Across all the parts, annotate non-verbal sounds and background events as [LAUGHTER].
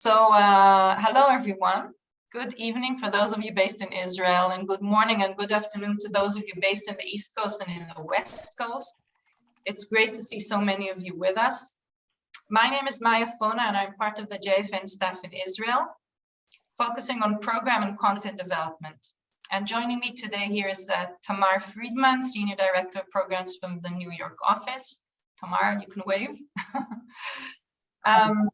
So uh, hello, everyone. Good evening for those of you based in Israel and good morning and good afternoon to those of you based in the East Coast and in the West Coast. It's great to see so many of you with us. My name is Maya Fona and I'm part of the JFN staff in Israel, focusing on program and content development. And joining me today here is uh, Tamar Friedman, Senior Director of Programs from the New York office. Tamar, you can wave. [LAUGHS] um,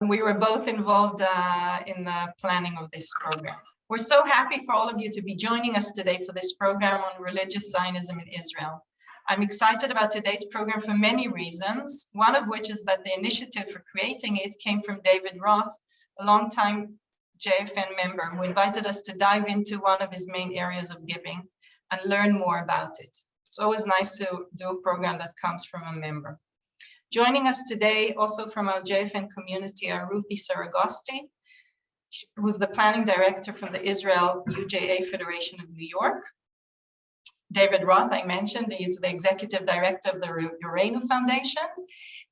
we were both involved uh, in the planning of this program. We're so happy for all of you to be joining us today for this program on religious Zionism in Israel. I'm excited about today's program for many reasons, one of which is that the initiative for creating it came from David Roth, a longtime JFN member who invited us to dive into one of his main areas of giving and learn more about it. It's always nice to do a program that comes from a member. Joining us today, also from our JFN community, are Ruthie Saragosti, who's the planning director from the Israel UJA Federation of New York. David Roth, I mentioned, he's the executive director of the Yoreinu Foundation,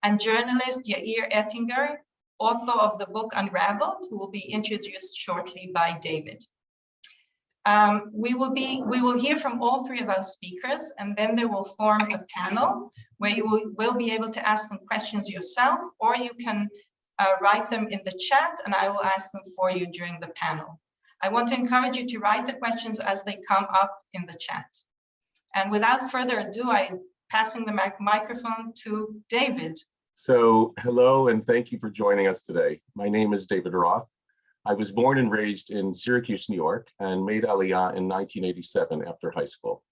and journalist Yair Ettinger, author of the book Unraveled, who will be introduced shortly by David. Um, we will be we will hear from all three of our speakers and then they will form a panel where you will, will be able to ask them questions yourself or you can uh, write them in the chat and I will ask them for you during the panel. I want to encourage you to write the questions as they come up in the chat. And without further ado, I'm passing the mic microphone to David. So hello and thank you for joining us today. My name is David Roth. I was born and raised in Syracuse, New York, and made Aliyah in 1987 after high school.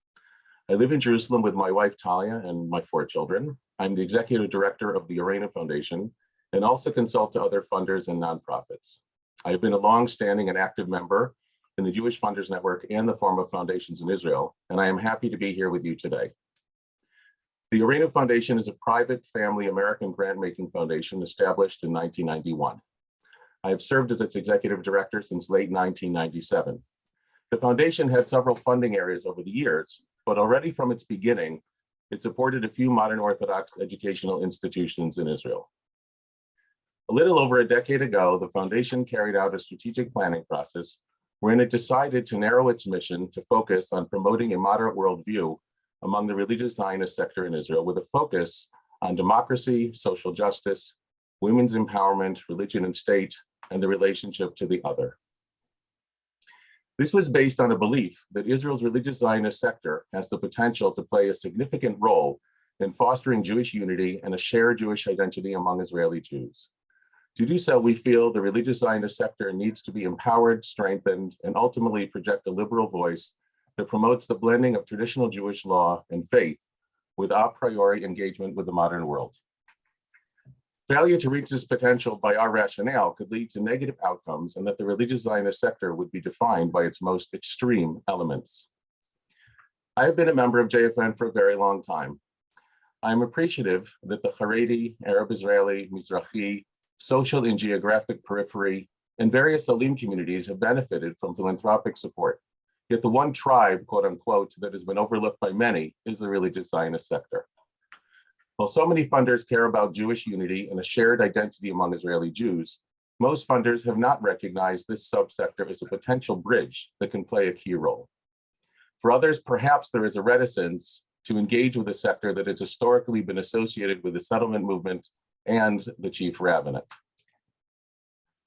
I live in Jerusalem with my wife, Talia, and my four children. I'm the executive director of the Yoreinu Foundation and also consult to other funders and nonprofits. I have been a long-standing and active member in the Jewish Funders Network and the Forum of Foundations in Israel, and I am happy to be here with you today. The Yoreinu Foundation is a private family American grant-making foundation established in 1991. I have served as its executive director since late 1997. The foundation had several funding areas over the years, but already from its beginning, it supported a few modern Orthodox educational institutions in Israel. A little over a decade ago, the foundation carried out a strategic planning process wherein it decided to narrow its mission to focus on promoting a moderate worldview among the religious Zionist sector in Israel with a focus on democracy, social justice, women's empowerment, religion and state, and the relationship to the other. This was based on a belief that Israel's religious Zionist sector has the potential to play a significant role in fostering Jewish unity and a shared Jewish identity among Israeli Jews. To do so, we feel the religious Zionist sector needs to be empowered, strengthened, and ultimately project a liberal voice that promotes the blending of traditional Jewish law and faith with a priori engagement with the modern world. Failure to reach this potential by our rationale could lead to negative outcomes and that the religious Zionist sector would be defined by its most extreme elements. I have been a member of JFN for a very long time. I'm appreciative that the Haredi, Arab Israeli, Mizrahi, social and geographic periphery, and various Salim communities have benefited from philanthropic support. Yet the one tribe, quote unquote, that has been overlooked by many is the religious Zionist sector. While so many funders care about Jewish unity and a shared identity among Israeli Jews, most funders have not recognized this subsector as a potential bridge that can play a key role. For others, perhaps there is a reticence to engage with a sector that has historically been associated with the settlement movement and the chief rabbinate.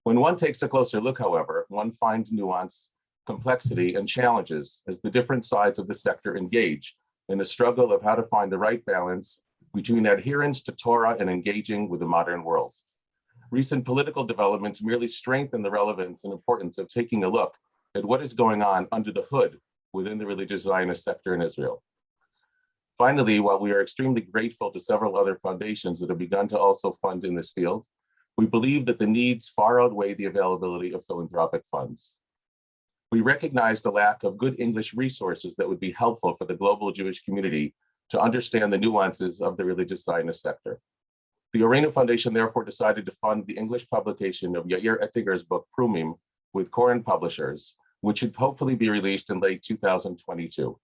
When one takes a closer look, however, one finds nuance, complexity, and challenges as the different sides of the sector engage in the struggle of how to find the right balance between adherence to Torah and engaging with the modern world. Recent political developments merely strengthen the relevance and importance of taking a look at what is going on under the hood within the religious Zionist sector in Israel. Finally, while we are extremely grateful to several other foundations that have begun to also fund in this field, we believe that the needs far outweigh the availability of philanthropic funds. We recognize the lack of good English resources that would be helpful for the global Jewish community to understand the nuances of the religious Zionist sector. The Yoreinu Foundation therefore decided to fund the English publication of Yair Ettinger's book, Prumim, with Koren Publishers, which should hopefully be released in late 2022.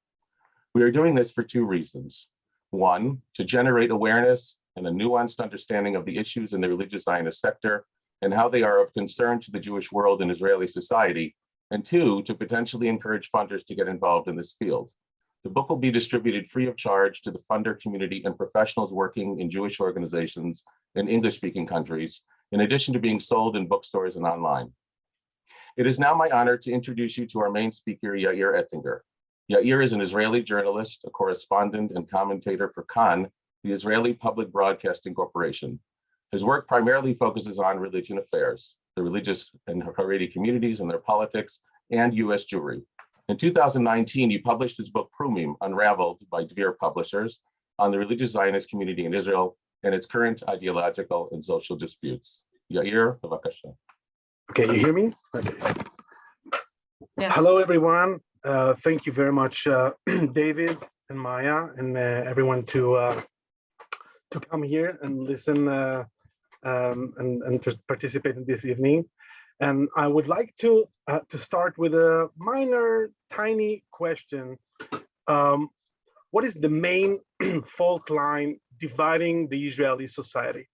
We are doing this for two reasons. One, to generate awareness and a nuanced understanding of the issues in the religious Zionist sector and how they are of concern to the Jewish world and Israeli society, and two, to potentially encourage funders to get involved in this field. The book will be distributed free of charge to the funder community and professionals working in Jewish organizations in English-speaking countries, in addition to being sold in bookstores and online. It is now my honor to introduce you to our main speaker, Yair Ettinger. Yair is an Israeli journalist, a correspondent and commentator for Kan, the Israeli Public Broadcasting Corporation. His work primarily focuses on religion affairs, the religious and Haredi communities and their politics, and US Jewry. In 2019, he published his book Prumim, Unraveled by Dvir Publishers on the religious Zionist community in Israel and its current ideological and social disputes. Yair, bavakasha. Okay, you hear me? Okay. Yes. Hello, everyone. Uh, thank you very much, uh, [CLEARS THROAT] David and Maya, and uh, everyone to uh, to come here and listen uh, um, and, and to participate in this evening. And I would like to uh, to start with a minor, tiny question. Um, what is the main [CLEARS THROAT] fault line dividing the Israeli society?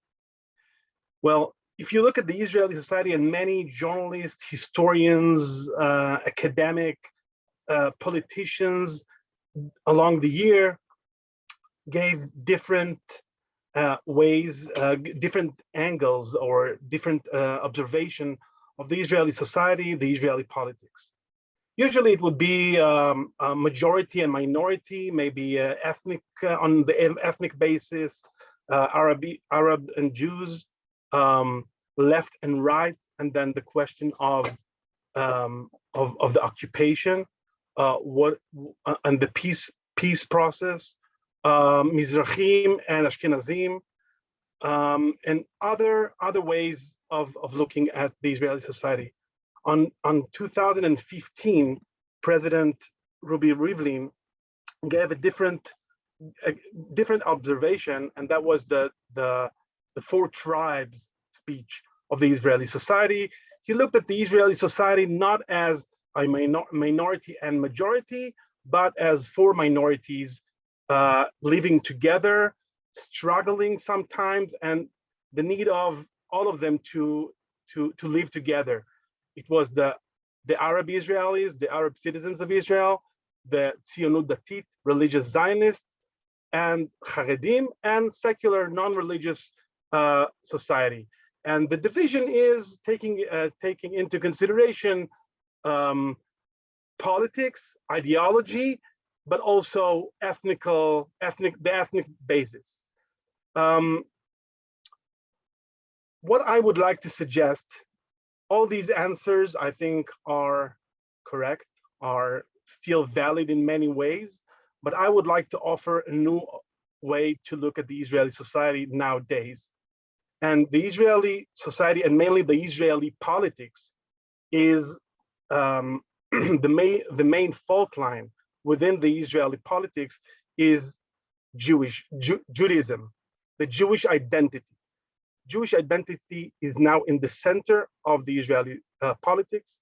Well, if you look at the Israeli society and many journalists, historians, uh, academic, uh, politicians along the year gave different uh, ways, uh, different angles or different uh, observation of the Israeli society, the Israeli politics. Usually it would be um, a majority and minority, maybe uh, ethnic on the ethnic basis, Arab, Arab and Jews, um, left and right, and then the question of um, of, of the occupation, uh, what uh, and the peace peace process, um, Mizrahim and Ashkenazim, um, and other other ways of of looking at the Israeli society. On on 2015, President Ruby Rivlin gave a different a different observation, and that was the the the four tribes speech of the Israeli society. He looked at the Israeli society not as a minor minority and majority, but as four minorities uh, living together, struggling sometimes, and the need of all of them to, to, to live together. It was the, the Arab Israelis, the Arab citizens of Israel, the Tzionut Datit, religious Zionists, and Haredim, and secular non-religious uh, society. And the division is taking uh, taking into consideration um, politics, ideology, but also ethnical, ethnic, the ethnic basis. Um, what I would like to suggest, all these answers I think are correct, are still valid in many ways, but I would like to offer a new way to look at the Israeli society nowadays. And the Israeli society and mainly the Israeli politics is um, [CLEARS THROAT] the main the main fault line within the Israeli politics is Jewish Ju Judaism, the Jewish identity. Jewish identity is now in the center of the Israeli uh, politics,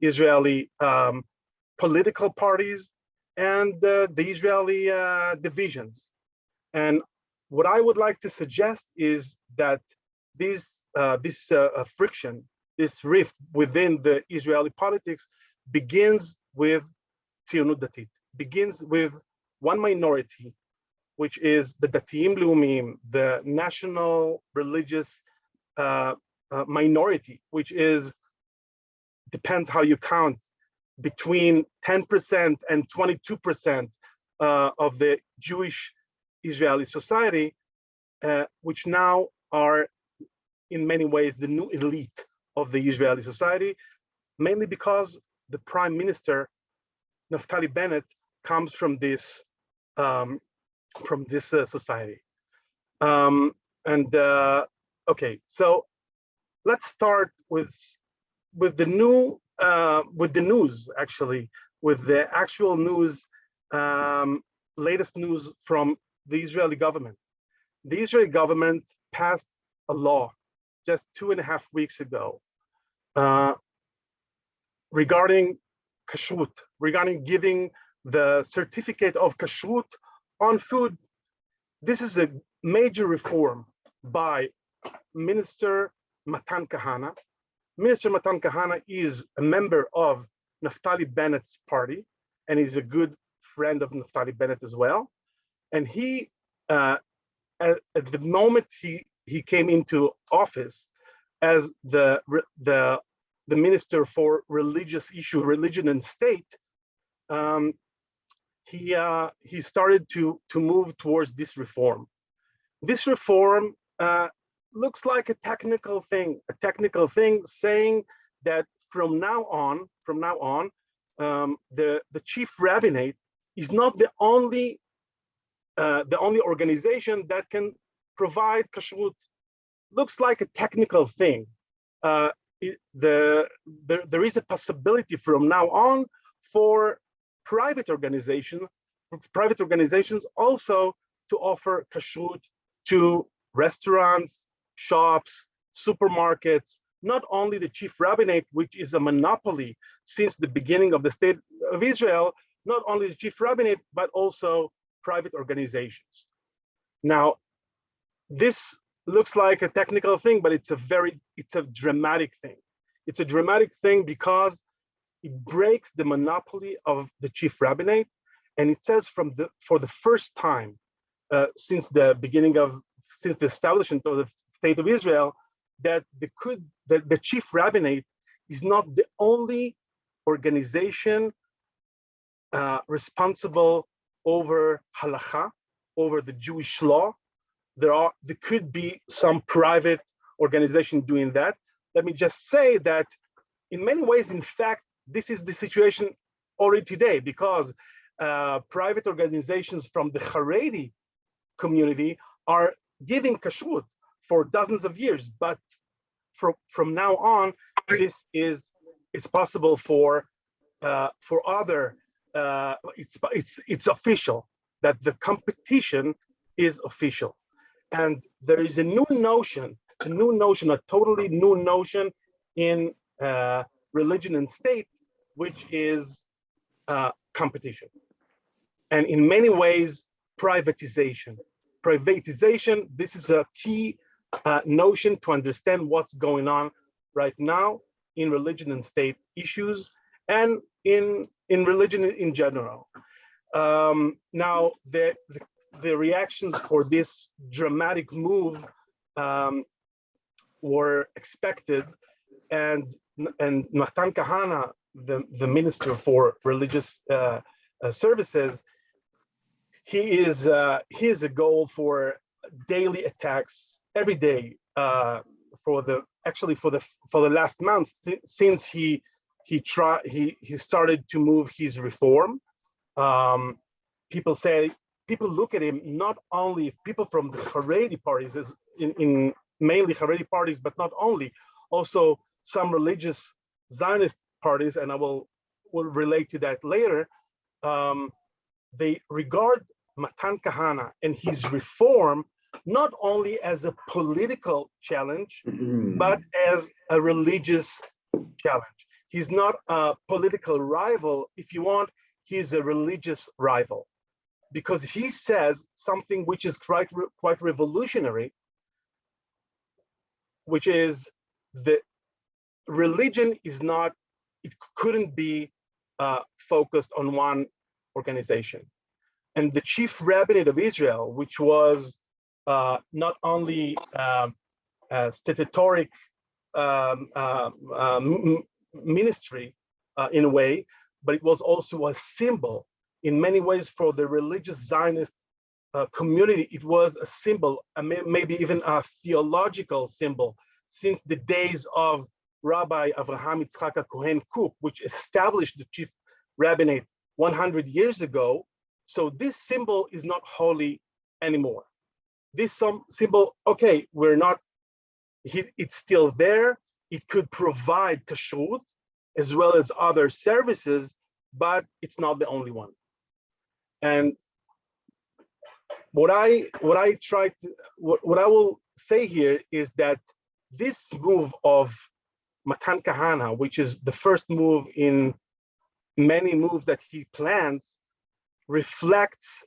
Israeli um, political parties, and uh, the Israeli uh, divisions. And what I would like to suggest is that this uh, this uh, friction, this rift within the Israeli politics begins with Tzionut Datit, begins with one minority, which is the Datiim Leumim, the national religious uh, uh, minority, which is, depends how you count, between 10% and 22% uh, of the Jewish Israeli society, uh, which now are in many ways the new elite of the Israeli society, mainly because the prime minister, Naftali Bennett, comes from this um, from this uh, society. Um, and uh, okay, so let's start with with the new uh, with the news actually with the actual news um, latest news from the Israeli government. The Israeli government passed a law just two and a half weeks ago uh, regarding kashrut, regarding giving the certificate of kashrut on food. This is a major reform by Minister Matan Kahana. Minister Matan Kahana is a member of Naftali Bennett's party, and he's a good friend of Naftali Bennett as well. And he, uh, at, at the moment he he came into office as the the the minister for religious issue, religion and state, um, he uh, he started to to move towards this reform. This reform uh, looks like a technical thing, a technical thing saying that from now on, from now on, um, the the chief rabbinate is not the only uh, the only organization that can provide kashrut. Looks like a technical thing. Uh, it, the there, there is a possibility from now on for private organization, private organizations also to offer kashrut to restaurants, shops, supermarkets, not only the chief rabbinate, which is a monopoly since the beginning of the state of Israel, not only the chief rabbinate, but also private organizations. Now, this looks like a technical thing, but it's a very, it's a dramatic thing. It's a dramatic thing because it breaks the monopoly of the chief rabbinate. And it says from the, for the first time uh, since the beginning of, since the establishment of the state of Israel, that the could, that the chief rabbinate is not the only organization uh, responsible over halacha, over the Jewish law. There are, there could be some private organization doing that. Let me just say that in many ways, in fact, this is the situation already today because uh, private organizations from the Haredi community are giving kashrut for dozens of years, but from from now on, this is it's possible for uh, for other uh, it's it's it's official that the competition is official, and there is a new notion, a new notion, a totally new notion in uh, religion and state, which is uh, competition, and in many ways privatization. Privatization. This is a key uh, notion to understand what's going on right now in religion and state issues and in in religion in general. Um, now, the, the, the reactions for this dramatic move um, were expected, and and Matan Kahana, the the minister for religious uh, uh, services, he is uh, he is a goal for daily attacks every day uh, for the actually for the for the last month since he he tried he he started to move his reform. Um, people say people look at him not only people from the Haredi parties in, in mainly Haredi parties but not only also some religious Zionist parties and I will will relate to that later um, they regard Matan Kahana and his reform not only as a political challenge but as a religious challenge. He's not a political rival. If you want, he's a religious rival. Because he says something which is quite, quite revolutionary, which is that religion is not, it couldn't be uh, focused on one organization. And the chief rabbinate of Israel, which was uh, not only um, statutory um, uh, ministry uh, in a way, but it was also a symbol in many ways for the religious Zionist uh, community. It was a symbol, maybe even a theological symbol since the days of Rabbi Avraham Yitzchak Cohen Kook, which established the chief rabbinate 100 years ago. So this symbol is not holy anymore. This some symbol, okay, we're not, it's still there, it could provide kashrut as well as other services, but it's not the only one. And what I what I try to what, what I will say here is that this move of Matan Kahana, which is the first move in many moves that he plans, reflects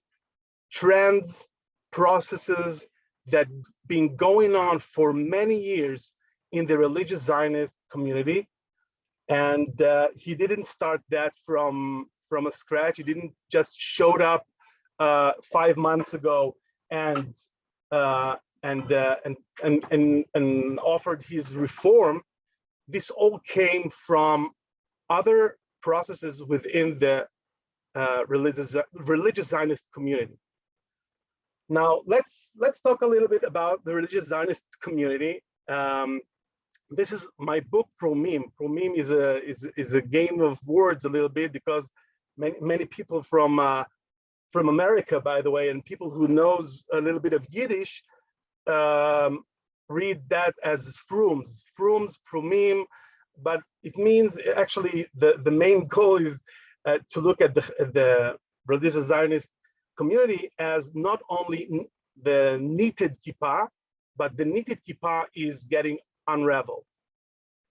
trends, processes that been going on for many years in the religious Zionist community. And uh, he didn't start that from, from a scratch. He didn't just showed up uh, five months ago and uh, and, uh, and and and and offered his reform. This all came from other processes within the uh, religious religious Zionist community. Now let's let's talk a little bit about the religious Zionist community. Um, this is my book Prumim. Prumim is a is is a game of words a little bit because many many people from uh, from America, by the way, and people who knows a little bit of Yiddish um, read that as frums, frums, frumim, but it means actually the the main goal is uh, to look at the the religious Zionist community as not only the knitted kippah, but the knitted kippah is getting unraveled.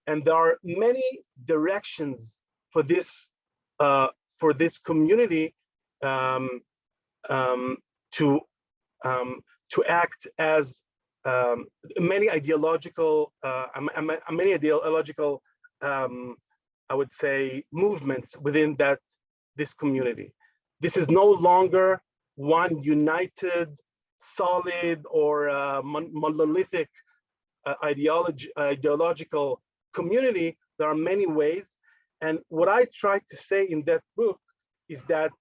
And there are many directions for this uh, for this community um, um, to um, to act as um, many ideological uh, many ideological um, I would say movements within that this community. This is no longer one united, solid, or uh, monolithic uh, ideology, ideological community. There are many ways. And what I try to say in that book is that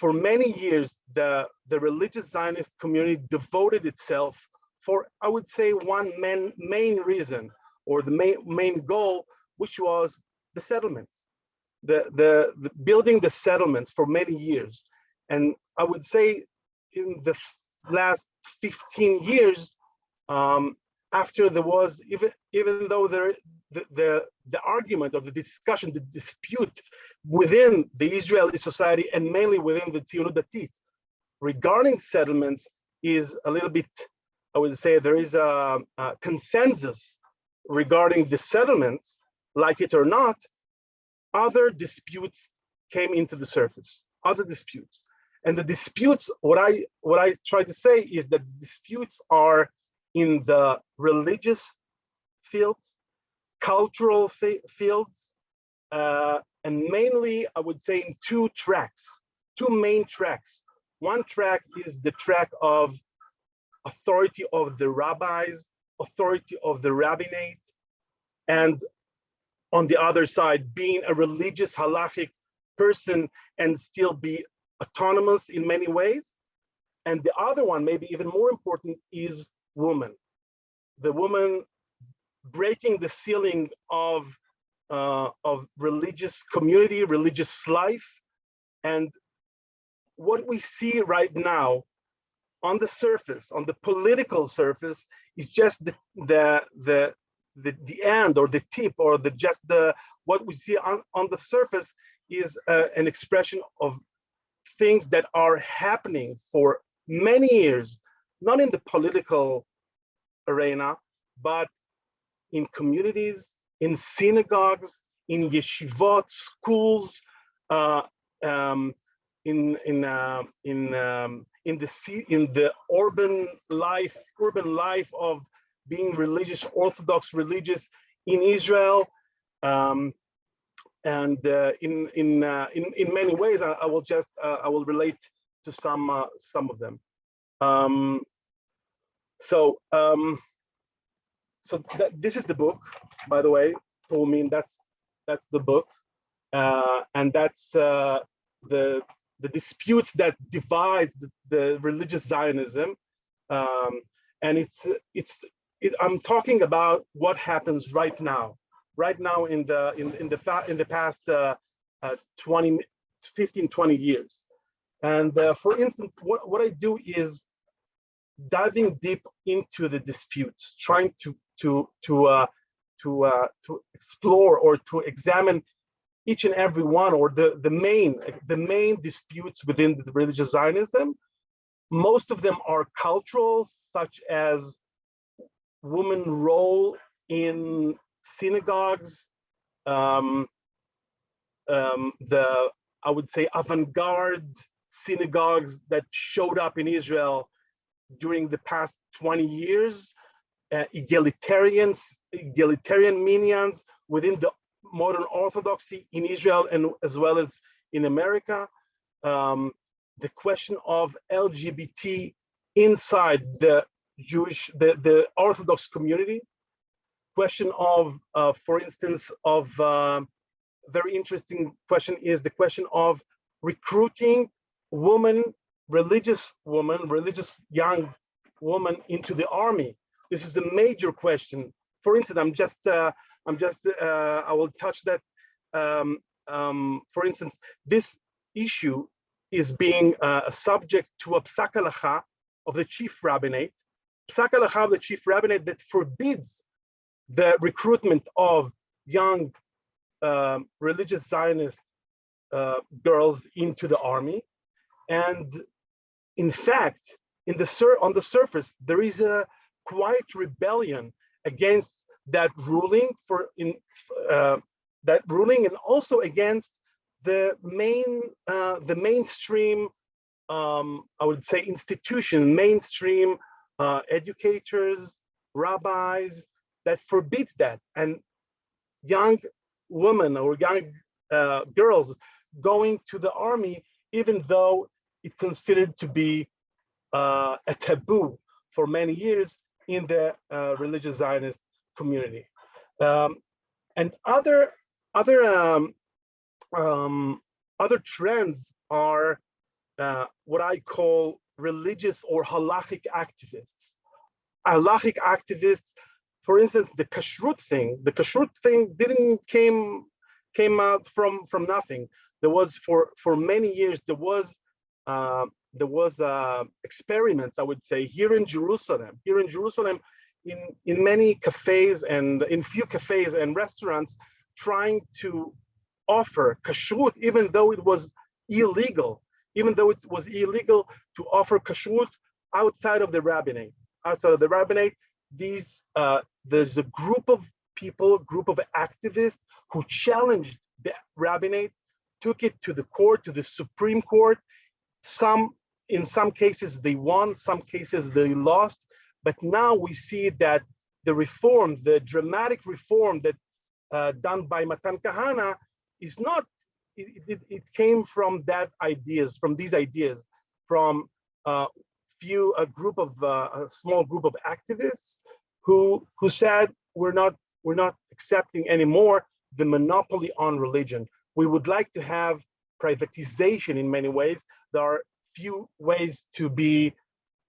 for many years, the, the religious Zionist community devoted itself for, I would say, one main, main reason or the main, main goal, which was the settlements the, the, the building the settlements for many years. And I would say in the last 15 years, um, after there was, even, even though there, the, the, argument or the discussion, the dispute within the Israeli society and mainly within the Tzionut Datit regarding settlements is a little bit, I would say there is a, a consensus regarding the settlements, like it or not, other disputes came into the surface, other disputes. And the disputes, what I what I try to say is that disputes are in the religious fields, cultural fields, uh, and mainly I would say in two tracks, two main tracks. One track is the track of authority of the rabbis, authority of the rabbinate, and on the other side, being a religious halachic person and still be autonomous in many ways. And the other one, maybe even more important, is woman. The woman breaking the ceiling of, uh, of religious community, religious life. And what we see right now on the surface, on the political surface, is just the, the, the, the, the end or the tip or the just the what we see on, on the surface is uh, an expression of things that are happening for many years, not in the political arena, but in communities, in synagogues, in yeshivot, schools, uh, um, in in uh, in um, in the in the urban life, urban life of being religious, Orthodox religious in Israel. Um, and uh, in in, uh, in in many ways, I, I will just uh, I will relate to some uh, some of them. Um, so um, so th this is the book, by the way. I mean that's that's the book, uh, and that's uh, the the disputes that divide the, the religious Zionism, um, and it's it's it, I'm talking about what happens right now, right now in the in, in the in the past uh, uh, 20, 15, 20 years. And uh, for instance, what, what I do is diving deep into the disputes, trying to to to uh, to uh, to explore or to examine each and every one or the the main the main disputes within the religious Zionism. Most of them are cultural, such as woman role in synagogues, um, um, the, I would say, avant-garde synagogues that showed up in Israel during the past 20 years, uh, egalitarians, egalitarian minyans within the modern Orthodoxy in Israel and as well as in America. Um, the question of LGBT inside the Jewish, the, the Orthodox community. Question of, uh, for instance, of uh, very interesting question is the question of recruiting woman, religious woman, religious young woman into the army. This is a major question. For instance, I'm just, uh, I'm just, uh, I will touch that. Um, um, for instance, this issue is being uh, subject to a psak of the chief rabbinate, psak of the chief rabbinate that forbids the recruitment of young um, religious Zionist uh, girls into the army. And in fact, in the on the surface, there is a quiet rebellion against that ruling for in uh, that ruling and also against the main uh, the mainstream um, I would say institution mainstream uh, educators rabbis that forbids that. And young women or young uh, girls going to the army even though it's considered to be uh, a taboo for many years in the uh, religious Zionist community um, and other other um, um, other trends are uh, what I call religious or halachic activists. Halachic activists, for instance, the kashrut thing, the kashrut thing didn't came came out from from nothing. There was for for many years there was uh, there was uh, experiments I would say here in Jerusalem, here in Jerusalem, in in many cafes and in few cafes and restaurants, trying to offer kashrut, even though it was illegal, even though it was illegal to offer kashrut outside of the rabbinate. Outside of the rabbinate, these uh, there's a group of people, a group of activists who challenged the rabbinate, took it to the court, to the Supreme Court. Some, in some cases, they won, some cases they lost. But now we see that the reform, the dramatic reform that uh, done by Matan Kahana is not, it, it, it, came from that ideas, from these ideas, from a few, a group of, uh, a small group of activists who, who said, we're not, we're not accepting anymore the monopoly on religion. We would like to have privatization in many ways. There are few ways to be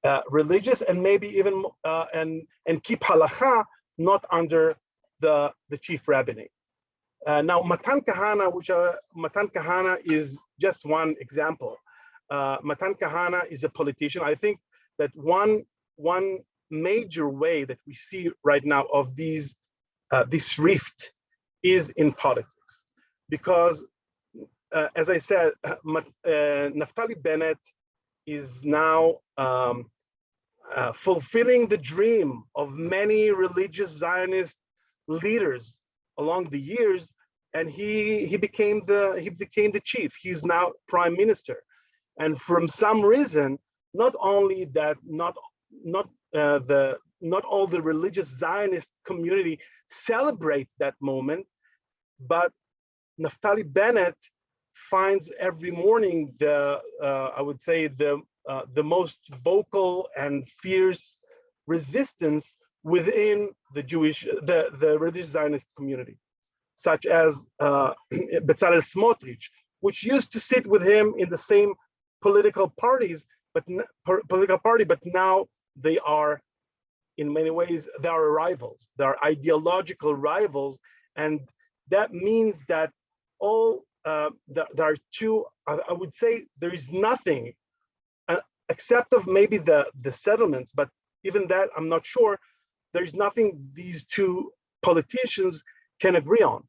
uh, religious and maybe even uh, and and keep halacha not under the the chief rabbinate. Uh, now, Matan Kahana, which are, Matan Kahana is just one example. Uh, Matan Kahana is a politician. I think that one, one major way that we see right now of these, uh, this rift is in politics. Because, uh, as I said, uh, uh, Naftali Bennett is now um, fulfilling the dream of many religious Zionist leaders along the years and he he became the he became the chief. He's now prime minister. And from some reason not only that not not uh, the not all the religious zionist community celebrates that moment but naftali bennett finds every morning the uh, i would say the uh, the most vocal and fierce resistance within the Jewish, the, the religious Zionist community, such as uh, [CLEARS THROAT] Bezalel Smotrich, which used to sit with him in the same political parties, but political party, but now they are, in many ways, they are rivals. They are ideological rivals, and that means that all uh, there, there are two. I, I would say there is nothing, uh, except of maybe the the settlements, but even that I'm not sure there's nothing these two politicians can agree on.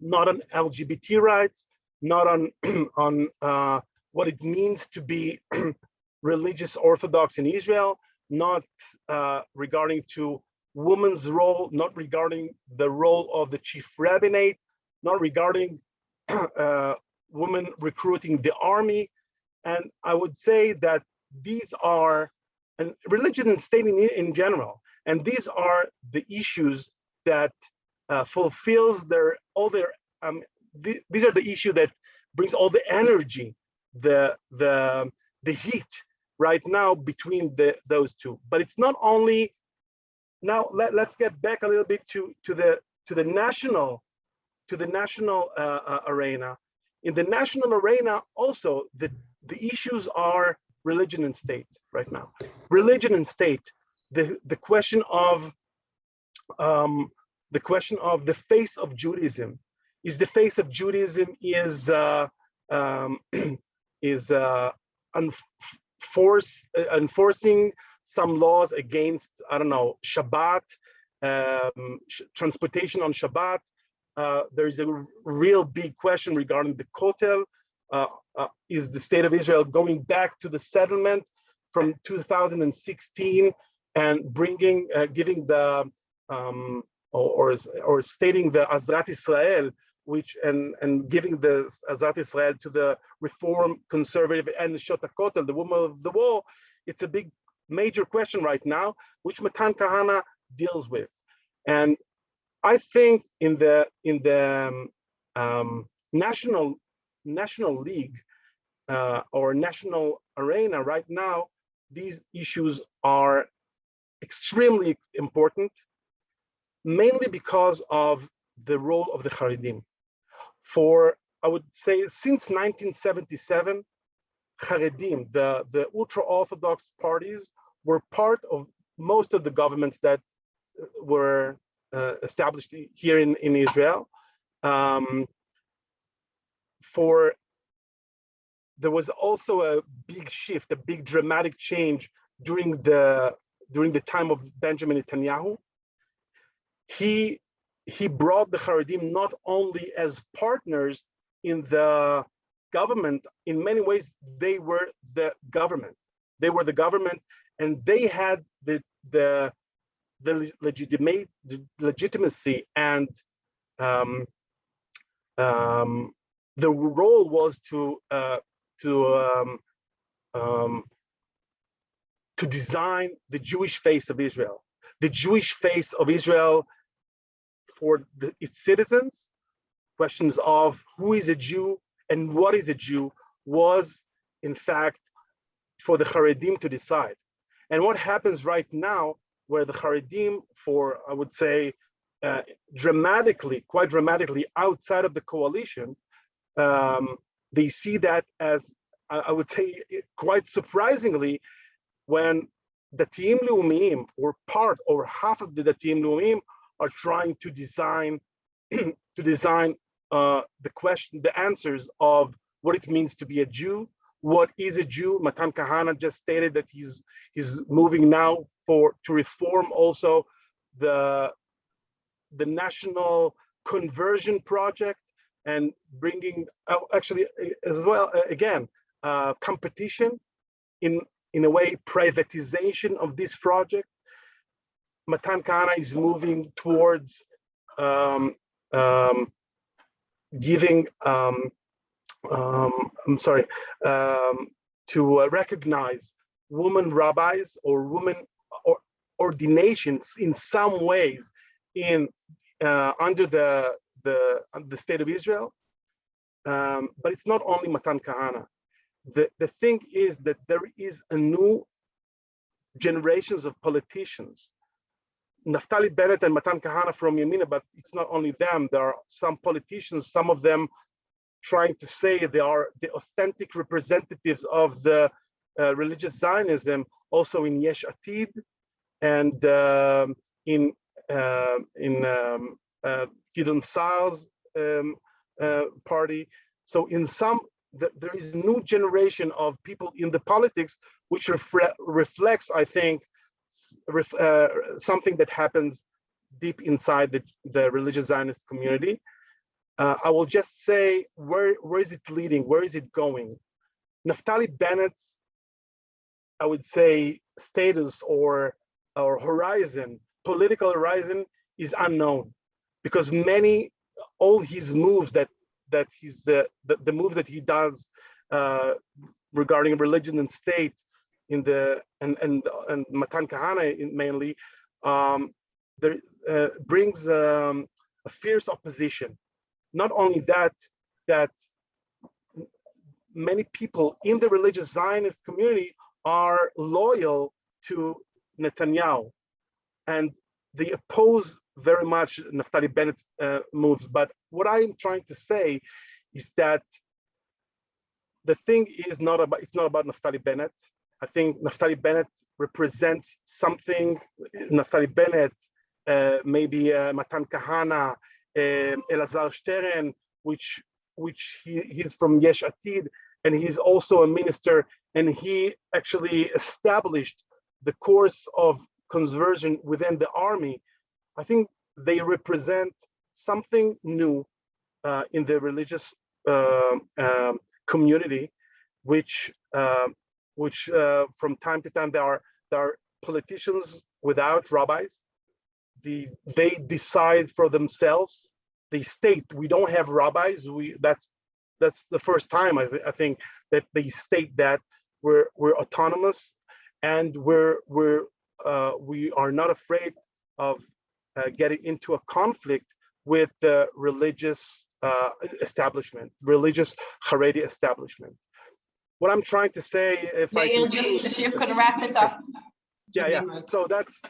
Not on LGBT rights, not on, [CLEARS THROAT] on uh, what it means to be [CLEARS THROAT] religious Orthodox in Israel, not uh, regarding to women's role, not regarding the role of the chief rabbinate, not regarding women recruiting the army. And I would say that these are, and religion and state in, in general, And these are the issues that uh, fulfills their all their um, th these are the issue that brings all the energy, the the the heat right now between the those two. But it's not only now let, let's get back a little bit to to the to the national to the national uh, uh, arena. In the national arena, also the the issues are religion and state right now. Religion and state. The the question of um, the question of the face of Judaism. Is the face of Judaism is uh, um, [CLEARS THROAT] is uh, enforce, enforcing some laws against I don't know Shabbat, um, transportation on Shabbat. Uh, there is a real big question regarding the Kotel. Uh, uh, is the state of Israel going back to the settlement from 2016 and bringing, uh, giving the um, or, or stating the Ezrat Israel, which and and giving the Ezrat Israel to the Reform Conservative and Neshot HaKotel, the woman of the wall, it's a big major question right now, which Matan Kahana deals with. And I think in the in the um, um, national national league uh, or national arena right now, these issues are extremely important mainly because of the role of the Haredim. For, I would say, since 1977, Haredim, the, the ultra-Orthodox parties, were part of most of the governments that uh, were established here in, in Israel. Um, for there was also a big shift, a big dramatic change during the during the time of Benjamin Netanyahu, he he brought the Haredim not only as partners in the government, in many ways, they were the government. They were the government and they had the, the, the legitimate legitimacy and um, um, the role was to uh, to um, um, to design the Jewish face of Israel. The Jewish face of Israel for the, its citizens, questions of who is a Jew and what is a Jew was in fact for the Haredim to decide. And what happens right now where the Haredim for, I would say, uh, dramatically, quite dramatically outside of the coalition, um, they see that as, I would say, quite surprisingly, when Datiim Leumim or part or half of Datiim Leumim are trying to design [CLEARS THROAT] to design uh, the question, the answers of what it means to be a Jew, what is a Jew. Matan Kahana just stated that he's he's moving now for to reform also the the national conversion project and bringing oh, actually as well again uh, competition in in a way privatization of this project. Matan Kahana is moving towards um, um, giving, um, um I'm sorry, um, to uh, recognize women rabbis or women ordinations in some ways in uh, under the the the state of Israel. Um, but it's not only Matan Kahana. The the thing is that there is a new generations of politicians Naftali Bennett and Matan Kahana from Yamina, but it's not only them. There are some politicians, some of them trying to say they are the authentic representatives of the uh, religious Zionism, also in Yesh Atid and um, in uh, in um, uh, Gideon Saar's um, uh, party. So in some, th there is a new generation of people in the politics, which reflects, I think, uh, something that happens deep inside the, the religious Zionist community. Uh, I will just say, where, where is it leading? Where is it going? Naftali Bennett's, I would say, status or, or horizon, political horizon is unknown because many, all his moves that, that he's, uh, the, the move that he does uh, regarding religion and state in the and and and Matan Kahana mainly um, there uh, brings um, a fierce opposition. Not only that, that many people in the religious Zionist community are loyal to Netanyahu and they oppose very much Naftali Bennett's uh, moves. But what I'm trying to say is that the thing is not about, it's not about Naftali Bennett. I think Naftali Bennett represents something, Naftali Bennett, uh, maybe uh, Matan Kahana, um, Elazar Stern, which which he, he's from Yesh Atid, and he's also a minister, and he actually established the course of conversion within the army. I think they represent something new uh, in the religious uh, um, community, which uh, which from time to time there are there are politicians without rabbis. The they decide for themselves. They state we don't have rabbis. We that's that's the first time I, th I think that they state that we're we're autonomous and we're we're uh, we are not afraid of uh, getting into a conflict with the religious uh, establishment, religious Haredi establishment. What I'm trying to say, if I Yair, can, just if you could wrap it up. yeah, yeah. So that's uh,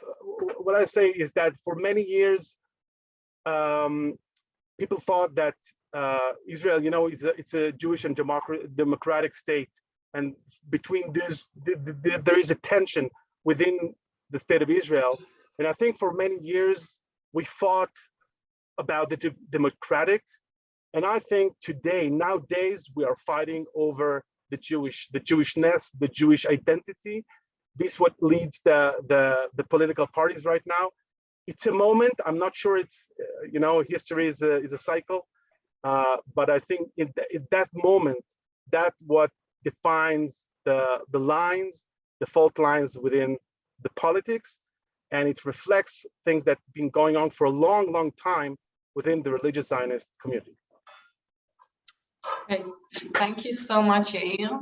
what I say is that for many years, um, people thought that uh, Israel, you know, it's a, it's a Jewish and democratic state, and between this, th th th there is a tension within the state of Israel. And I think for many years we fought about the de democratic, and I think today, nowadays, we are fighting over the Jewish, the Jewishness, the Jewish identity. This what leads the the the political parties right now. It's a moment. I'm not sure it's uh, you know history is a, is a cycle, uh, but I think in, th in that moment, that what defines the the lines, the fault lines within the politics, and it reflects things that have been going on for a long, long time within the religious Zionist community. Okay, Thank you so much, Yair.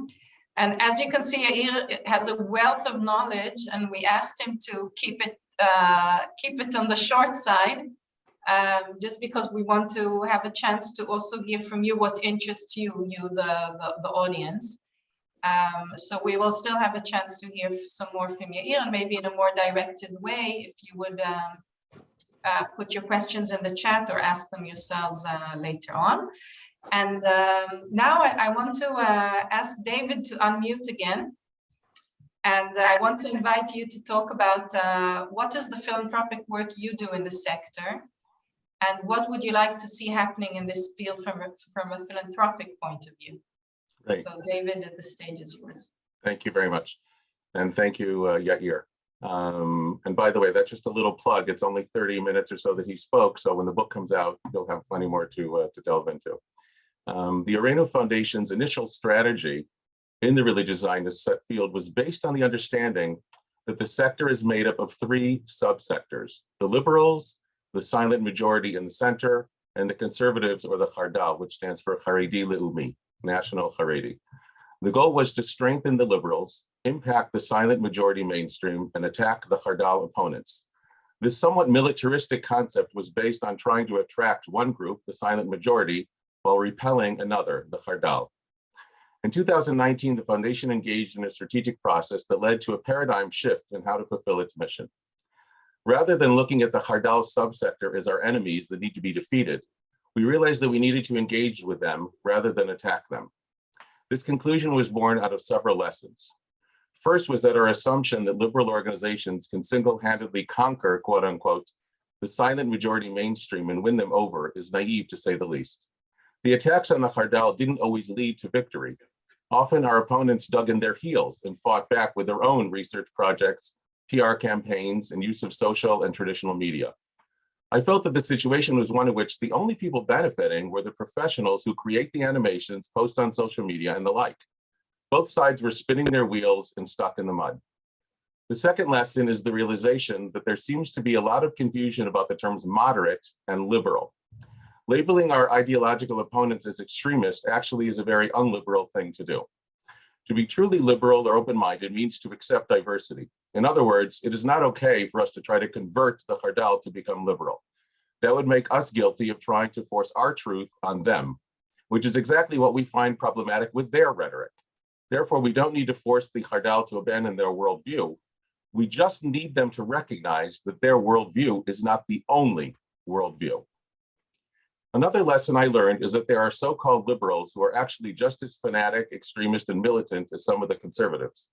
And as you can see, Yair has a wealth of knowledge, and we asked him to keep it uh, keep it on the short side, um, just because we want to have a chance to also hear from you what interests you, you the the, the audience. Um, so we will still have a chance to hear some more from Yair, and maybe in a more directed way, if you would um, uh, put your questions in the chat or ask them yourselves uh, later on. And um, now I, I want to uh, ask David to unmute again. And I want to invite you to talk about uh, what is the philanthropic work you do in the sector and what would you like to see happening in this field from from a philanthropic point of view? Great. So David, at the stage is yours. Thank you very much. And thank you, uh, Yair. Um, and by the way, that's just a little plug. It's only 30 minutes or so that he spoke. So when the book comes out, you'll have plenty more to, uh, to delve into. Um, the Areno Foundation's initial strategy in the religious Zionist field was based on the understanding that the sector is made up of three subsectors, the liberals, the silent majority in the center, and the conservatives or the Hardal, which stands for Haredi Leumi, National Haredi. The goal was to strengthen the liberals, impact the silent majority mainstream, and attack the Hardal opponents. This somewhat militaristic concept was based on trying to attract one group, the silent majority, while repelling another, the Hardal. In 2019, the foundation engaged in a strategic process that led to a paradigm shift in how to fulfill its mission. Rather than looking at the Hardal subsector as our enemies that need to be defeated, we realized that we needed to engage with them rather than attack them. This conclusion was born out of several lessons. First was that our assumption that liberal organizations can single-handedly conquer, quote unquote, the silent majority mainstream and win them over is naive to say the least. The attacks on the Hardal didn't always lead to victory. Often our opponents dug in their heels and fought back with their own research projects, PR campaigns, and use of social and traditional media. I felt that the situation was one in which the only people benefiting were the professionals who create the animations, post on social media, and the like. Both sides were spinning their wheels and stuck in the mud. The second lesson is the realization that there seems to be a lot of confusion about the terms moderate and liberal. Labeling our ideological opponents as extremists actually is a very unliberal thing to do. To be truly liberal or open-minded means to accept diversity. In other words, it is not okay for us to try to convert the Hardal to become liberal. That would make us guilty of trying to force our truth on them, which is exactly what we find problematic with their rhetoric. Therefore, we don't need to force the Hardal to abandon their worldview. We just need them to recognize that their worldview is not the only worldview. Another lesson I learned is that there are so-called liberals who are actually just as fanatic, extremist, and militant as some of the conservatives.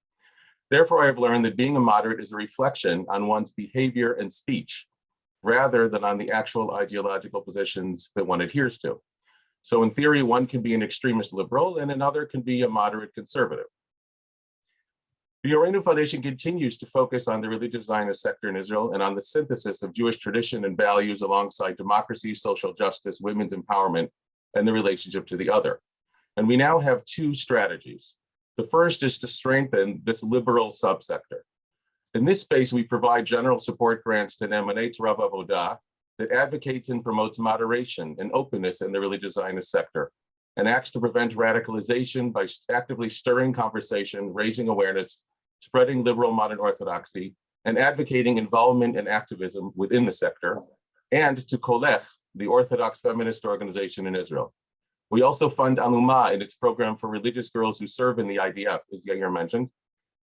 Therefore, I have learned that being a moderate is a reflection on one's behavior and speech, rather than on the actual ideological positions that one adheres to. So in theory, one can be an extremist liberal and another can be a moderate conservative. The Orenu Foundation continues to focus on the religious Zionist sector in Israel and on the synthesis of Jewish tradition and values alongside democracy, social justice, women's empowerment, and the relationship to the other. And we now have two strategies. The first is to strengthen this liberal subsector. In this space, we provide general support grants to Nemanei Torah V'Avodah that advocates and promotes moderation and openness in the religious Zionist sector and acts to prevent radicalization by actively stirring conversation, raising awareness, spreading liberal modern orthodoxy, and advocating involvement and activism within the sector, and to Kolech, the Orthodox feminist organization in Israel. We also fund Aluma in its program for religious girls who serve in the IDF, as Yair mentioned.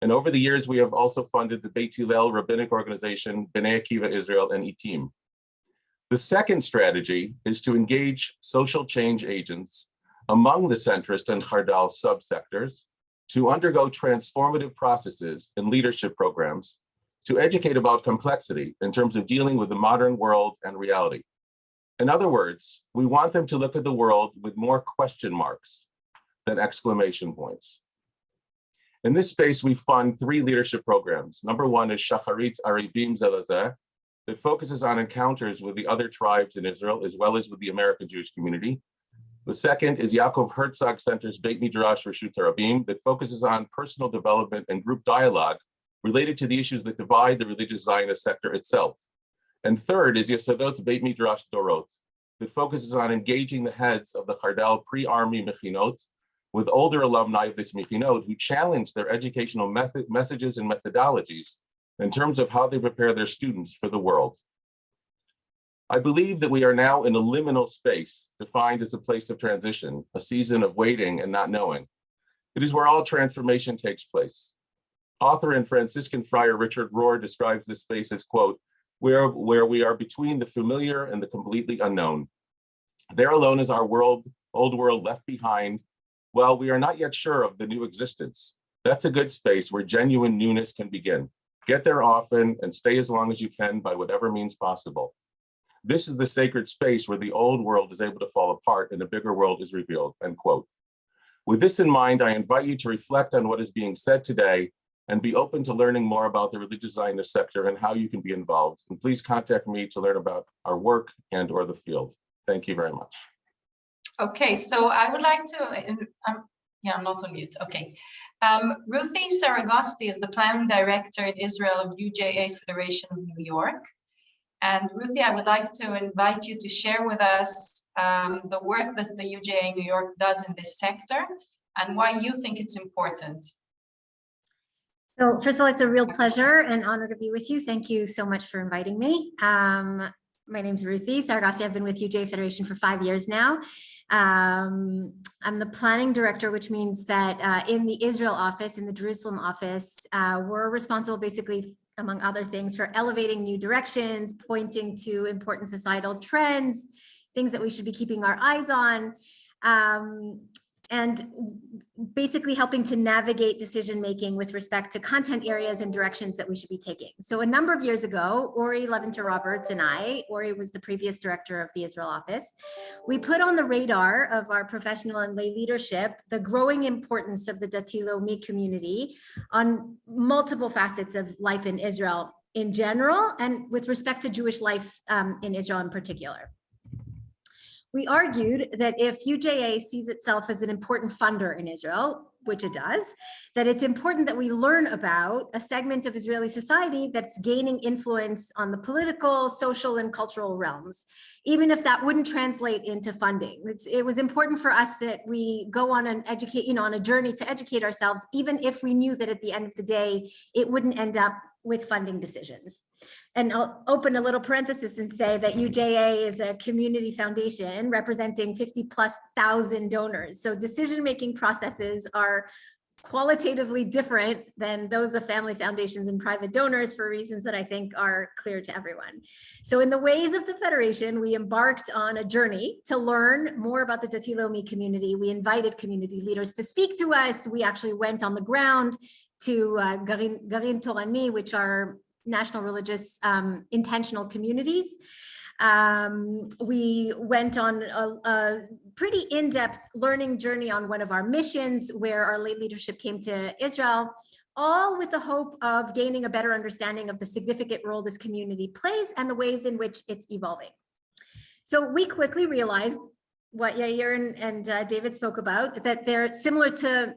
And over the years, we have also funded the Beit Hillel rabbinic organization, B'nai Akiva Israel, and Etim. The second strategy is to engage social change agents among the centrist and Hardal subsectors to undergo transformative processes and leadership programs to educate about complexity in terms of dealing with the modern world and reality. In other words, we want them to look at the world with more question marks than exclamation points. In this space, we fund three leadership programs. Number one is Shacharit Arivim Zelazeh, that focuses on encounters with the other tribes in Israel, as well as with the American Jewish community. The second is Yaakov Herzog Center's Beit Midrash Reshut Rabim that focuses on personal development and group dialogue related to the issues that divide the religious Zionist sector itself. And third is Yesodot's Beit Midrash Dorot that focuses on engaging the heads of the Hardal pre-army Mechinot with older alumni of this Mechinot who challenge their educational method, messages and methodologies in terms of how they prepare their students for the world. I believe that we are now in a liminal space defined as a place of transition, a season of waiting and not knowing. It is where all transformation takes place. Author and Franciscan friar Richard Rohr describes this space as, quote, where, where we are between the familiar and the completely unknown. There alone is our world, old world left behind, while we are not yet sure of the new existence. That's a good space where genuine newness can begin. Get there often and stay as long as you can by whatever means possible. This is the sacred space where the old world is able to fall apart and the bigger world is revealed, end quote. With this in mind, I invite you to reflect on what is being said today and be open to learning more about the religious Zionist sector and how you can be involved. And please contact me to learn about our work and or the field. Thank you very much. Okay, so I would like to, um, yeah, I'm not on mute. Okay. Um, Ruthie Saragosti is the planning director in Israel of UJA Federation of New York. And Ruthie, I would like to invite you to share with us um, the work that the UJA New York does in this sector and why you think it's important. So first of all, it's a real pleasure and honor to be with you. Thank you so much for inviting me. Um, my name is Ruthie Saragosti. I've been with UJA Federation for five years now. Um, I'm the planning director, which means that uh, in the Israel office, in the Jerusalem office, uh, we're responsible basically, among other things, for elevating new directions, pointing to important societal trends, things that we should be keeping our eyes on, um, and basically helping to navigate decision making with respect to content areas and directions that we should be taking. So a number of years ago, Ori Levinter Roberts and I, Ori was the previous director of the Israel office, we put on the radar of our professional and lay leadership the growing importance of the Dati Leumi community on multiple facets of life in Israel in general and with respect to Jewish life um, in Israel in particular. We argued that if UJA sees itself as an important funder in Israel, which it does, that it's important that we learn about a segment of Israeli society that's gaining influence on the political, social, and cultural realms, even if that wouldn't translate into funding. It's, it was important for us that we go on an educate, you know, on a journey to educate ourselves, even if we knew that at the end of the day, it wouldn't end up with funding decisions. And I'll open a little parenthesis and say that UJA is a community foundation representing 50 plus thousand donors. So decision-making processes are qualitatively different than those of family foundations and private donors for reasons that I think are clear to everyone. So in the ways of the Federation, we embarked on a journey to learn more about the Dati Leumi community. We invited community leaders to speak to us. We actually went on the ground to uh, Garin, Garin Torani, which are national religious um, intentional communities. Um, we went on a, a pretty in-depth learning journey on one of our missions where our late leadership came to Israel, all with the hope of gaining a better understanding of the significant role this community plays and the ways in which it's evolving. So we quickly realized what Yair and, and uh, David spoke about, that they're similar to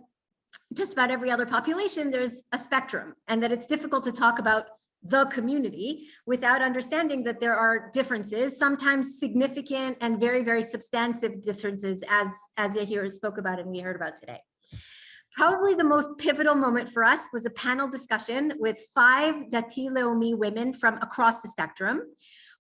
just about every other population, there's a spectrum and that it's difficult to talk about the community without understanding that there are differences, sometimes significant and very, very substantive differences as, as Yair spoke about and we heard about today. Probably the most pivotal moment for us was a panel discussion with five Dati Leumi women from across the spectrum.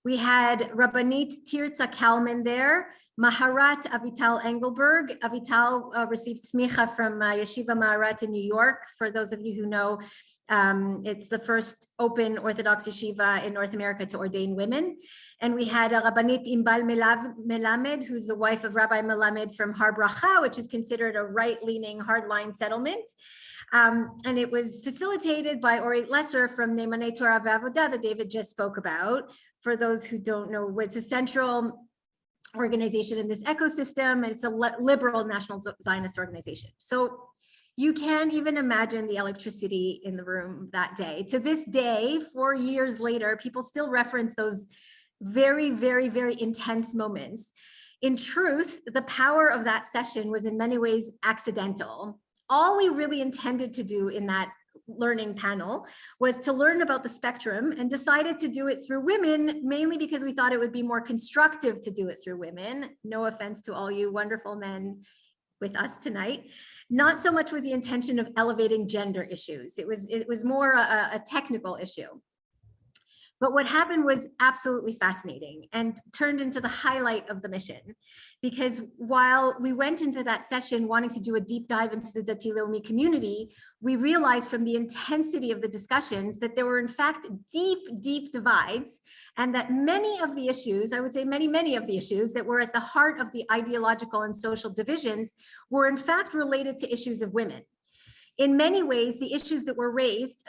We had Rabbanit Tirza Kalman there, Maharat Avital Engelberg. Avital uh, received smicha from uh, Yeshiva Maharat in New York. For those of you who know, um, it's the first open Orthodox yeshiva in North America to ordain women. And we had a Rabbanit Inbal Melamed, who's the wife of Rabbi Melamed from Har Bracha, which is considered a right-leaning hardline settlement. Um, and it was facilitated by Orit Lesser from Nemanei Torah V'Avodah that David just spoke about. For those who don't know, it's a central organization in this ecosystem, and it's a liberal national Zionist organization. So you can't even imagine the electricity in the room that day. To this day, four years later, people still reference those very, very, very intense moments. In truth, the power of that session was in many ways accidental. All we really intended to do in that learning panel was to learn about the spectrum and decided to do it through women, mainly because we thought it would be more constructive to do it through women. No offense to all you wonderful men with us tonight, not so much with the intention of elevating gender issues. It was, it was more a, a technical issue. But what happened was absolutely fascinating and turned into the highlight of the mission. Because while we went into that session wanting to do a deep dive into the Dati Leumi community, we realized from the intensity of the discussions that there were in fact deep, deep divides and that many of the issues, I would say many, many of the issues that were at the heart of the ideological and social divisions were in fact related to issues of women in many ways, the issues that were raised,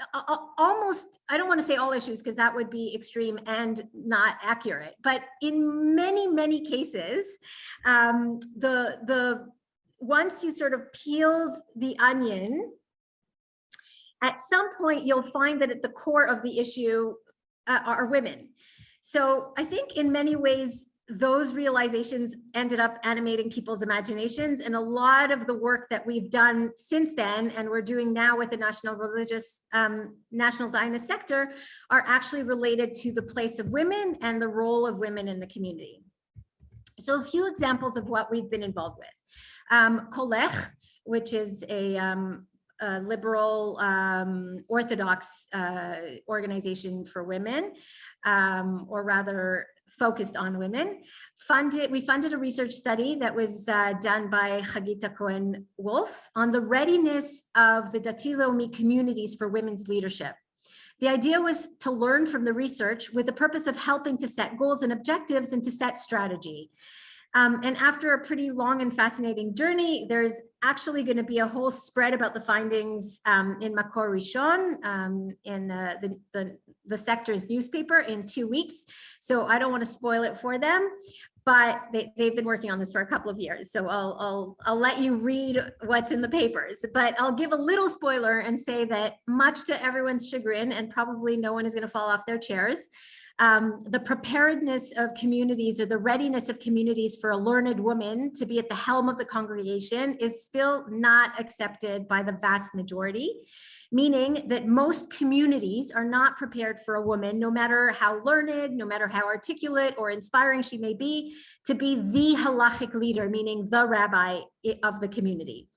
almost, I don't want to say all issues because that would be extreme and not accurate, but in many, many cases, um, the, the, once you sort of peeled the onion, at some point you'll find that at the core of the issue uh, are women. So I think in many ways, those realizations ended up animating people's imaginations. And a lot of the work that we've done since then and we're doing now with the national religious um, national zionist sector are actually related to the place of women and the role of women in the community. So a few examples of what we've been involved with. Um, kolech which is a um, liberal um, Orthodox uh, organization for women, um, or rather focused on women. Funded, we funded a research study that was uh, done by Hagita Cohen Wolf on the readiness of the Dati Leumi communities for women's leadership. The idea was to learn from the research with the purpose of helping to set goals and objectives and to set strategy. Um, and after a pretty long and fascinating journey, there's actually going to be a whole spread about the findings um, in Makor Rishon, um, in uh, the, the, the sector's newspaper in two weeks. So I don't want to spoil it for them, but they, they've been working on this for a couple of years. So I'll, I'll, I'll let you read what's in the papers, but I'll give a little spoiler and say that much to everyone's chagrin, and probably no one is going to fall off their chairs, um, the preparedness of communities or the readiness of communities for a learned woman to be at the helm of the congregation is still not accepted by the vast majority, meaning that most communities are not prepared for a woman, no matter how learned, no matter how articulate or inspiring she may be, to be the halachic leader, meaning the rabbi of the community.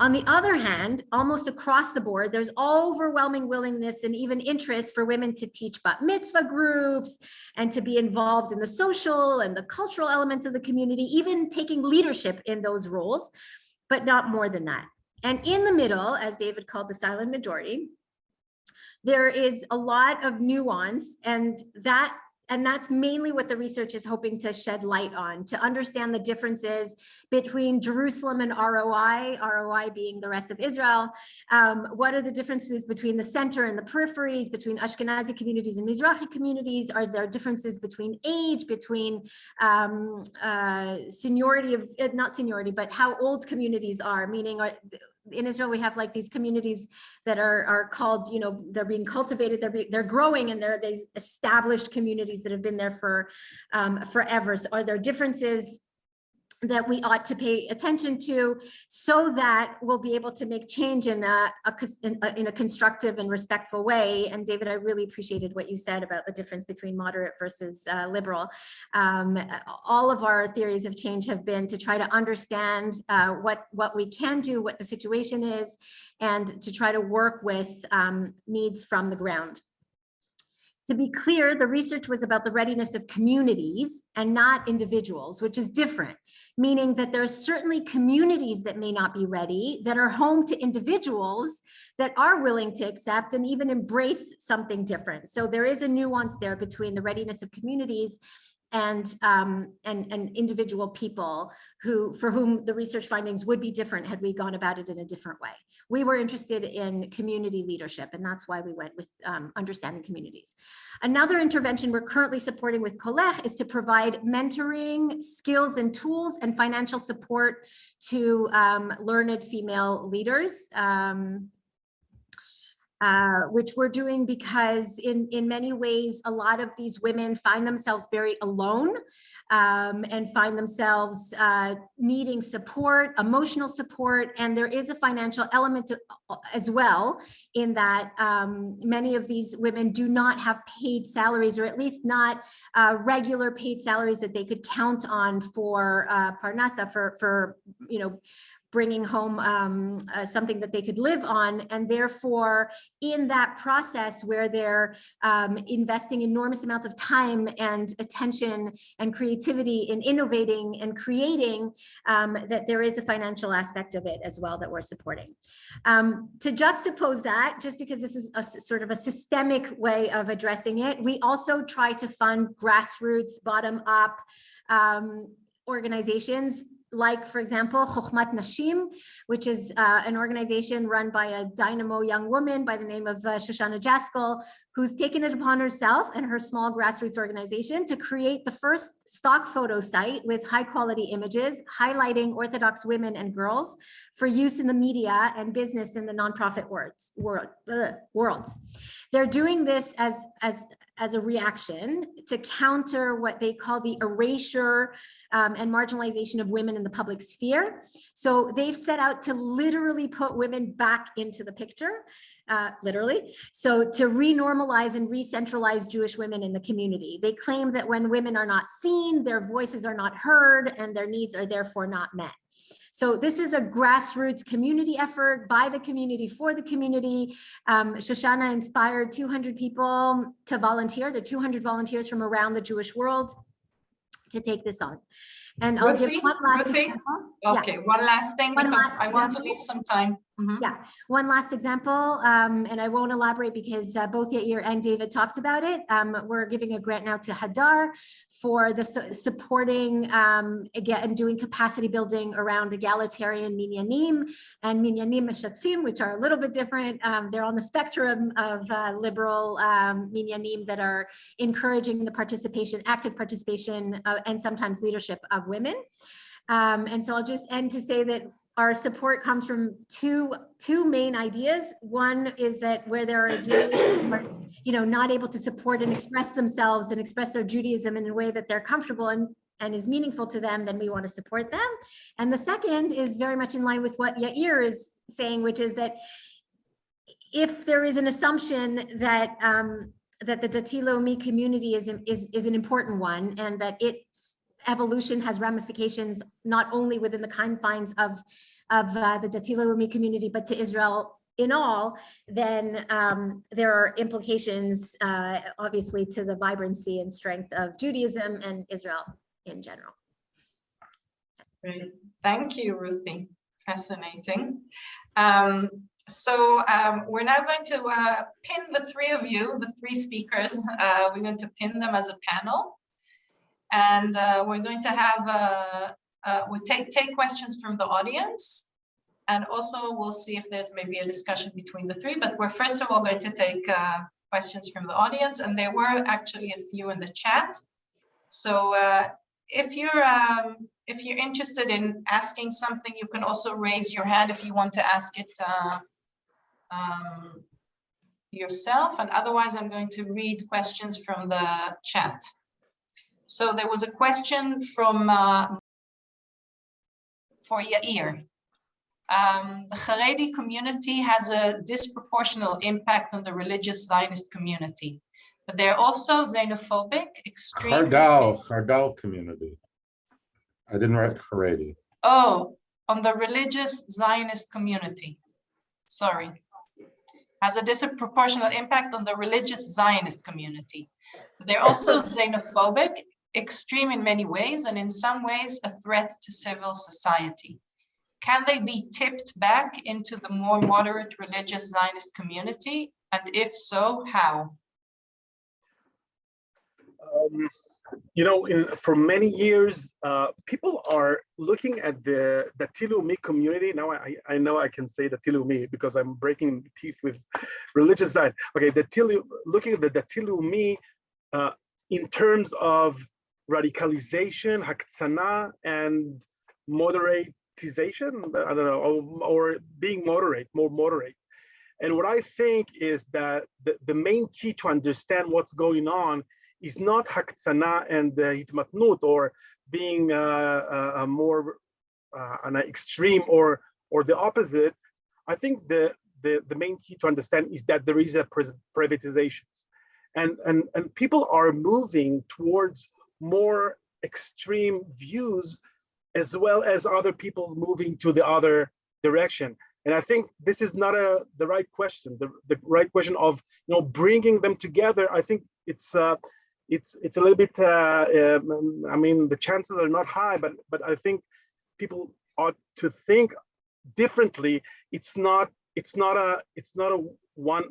On the other hand, almost across the board, there's overwhelming willingness and even interest for women to teach bat mitzvah groups and to be involved in the social and the cultural elements of the community, even taking leadership in those roles, but not more than that. And in the middle, as David called the silent majority, there is a lot of nuance and that and that's mainly what the research is hoping to shed light on, to understand the differences between Jerusalem and ROI, ROI being the rest of Israel. Um, what are the differences between the center and the peripheries, between Ashkenazi communities and Mizrahi communities? Are there differences between age, between um, uh, seniority of, uh, not seniority, but how old communities are, meaning are, in Israel, we have like these communities that are, are called, you know, they're being cultivated, they're, be, they're growing and they're these established communities that have been there for um, forever. So are there differences that we ought to pay attention to so that we'll be able to make change in a, a in a, in a constructive and respectful way. And David, I really appreciated what you said about the difference between moderate versus uh, liberal. Um, all of our theories of change have been to try to understand uh, what, what we can do, what the situation is, and to try to work with um, needs from the ground. To be clear, the research was about the readiness of communities and not individuals, which is different, meaning that there are certainly communities that may not be ready, that are home to individuals that are willing to accept and even embrace something different. So there is a nuance there between the readiness of communities and um, and and individual people who for whom the research findings would be different had we gone about it in a different way. We were interested in community leadership, and that's why we went with um, understanding communities. Another intervention we're currently supporting with Kolech is to provide mentoring, skills and tools, and financial support to um, learned female leaders. Um, uh, which we're doing because in, in many ways, a lot of these women find themselves very alone um, and find themselves uh, needing support, emotional support, and there is a financial element to, as well in that um, many of these women do not have paid salaries or at least not uh, regular paid salaries that they could count on for uh, Parnasa, for, for, you know, bringing home um, uh, something that they could live on. And therefore, in that process where they're um, investing enormous amounts of time and attention and creativity in innovating and creating, um, that there is a financial aspect of it as well that we're supporting. Um, to juxtapose that, just because this is a sort of a systemic way of addressing it, we also try to fund grassroots, bottom up um, organizations like, for example, Chokhmat Nashim, which is uh, an organization run by a dynamo young woman by the name of uh, Shoshana Jaskoll, who's taken it upon herself and her small grassroots organization to create the first stock photo site with high quality images highlighting Orthodox women and girls for use in the media and business in the nonprofit world, ugh, worlds. They're doing this as, as, as a reaction to counter what they call the erasure um, and marginalization of women in the public sphere. So they've set out to literally put women back into the picture, uh, literally. So to renormalize and re-centralize Jewish women in the community. They claim that when women are not seen, their voices are not heard and their needs are therefore not met. So this is a grassroots community effort by the community for the community. Um, Shoshana inspired 200 people to volunteer. There are 200 volunteers from around the Jewish world to take this on. And I'll give one last Ruthie? example. Yeah. Okay, one last thing, One because last I want to leave some time. Mhm. Yeah, one last example, um, and I won't elaborate because uh, both Yair and David talked about it. Um, we're giving a grant now to Hadar for the su- supporting um, again and doing capacity building around egalitarian minyanim and minyanim meshatfim, which are a little bit different. Um, they're on the spectrum of uh, liberal um, minyanim that are encouraging the participation, active participation, uh, and sometimes leadership of women. Um, and so I'll just end to say that our support comes from two, two main ideas. One is that where there is [CLEARS THROAT] really, are, you know, not able to support and express themselves and express their Judaism in a way that they're comfortable and, and is meaningful to them, then we want to support them. And the second is very much in line with what Yair is saying, which is that if there is an assumption that um, that the Dati Leumi community is, is, is an important one and that its evolution has ramifications not only within the confines of, of uh, the Dati Leumi community, but to Israel in all, then um, there are implications, uh, obviously, to the vibrancy and strength of Judaism and Israel in general. Great. Thank you, Ruthie. Fascinating. Um, so um, we're now going to uh, pin the three of you, the three speakers. Uh, we're going to pin them as a panel. And uh, we're going to have, uh, uh, we'll take, take questions from the audience. And also we'll see if there's maybe a discussion between the three, but we're first of all going to take uh, questions from the audience. And there were actually a few in the chat. So uh, if you're um, if you're interested in asking something, you can also raise your hand if you want to ask it uh, um, yourself. And otherwise, I'm going to read questions from the chat. So there was a question from uh, for Yair. Um, the Haredi community has a disproportional impact on the religious Zionist community, but they're also xenophobic, extreme. Hardal, Hardal community. I didn't write Haredi. Oh, on the religious Zionist community. Sorry. Has a disproportionate impact on the religious Zionist community. They're also [LAUGHS] xenophobic, extreme in many ways, and in some ways a threat to civil society. Can they be tipped back into the more moderate religious Zionist community? And if so, how? Um, you know, in, for many years, uh, people are looking at the the Tilumi community. Now I, I know I can say the Tilumi because I'm breaking teeth with religious side. Okay, the Tilu, looking at the, the Tilumi uh, in terms of radicalization, haktsana, and moderatization. I don't know, or, or being moderate, more moderate. And what I think is that the, the main key to understand what's going on is not haktsana and uh, hitmatnut or being uh, uh, more uh, an extreme or or the opposite. I think the, the the main key to understand is that there is a privatization, and and and people are moving towards more extreme views, as well as other people moving to the other direction. And I think this is not a the right question. The the right question of you know bringing them together. I think it's uh, it's it's a little bit uh, um, i mean the chances are not high but but i think people ought to think differently it's not it's not a it's not a one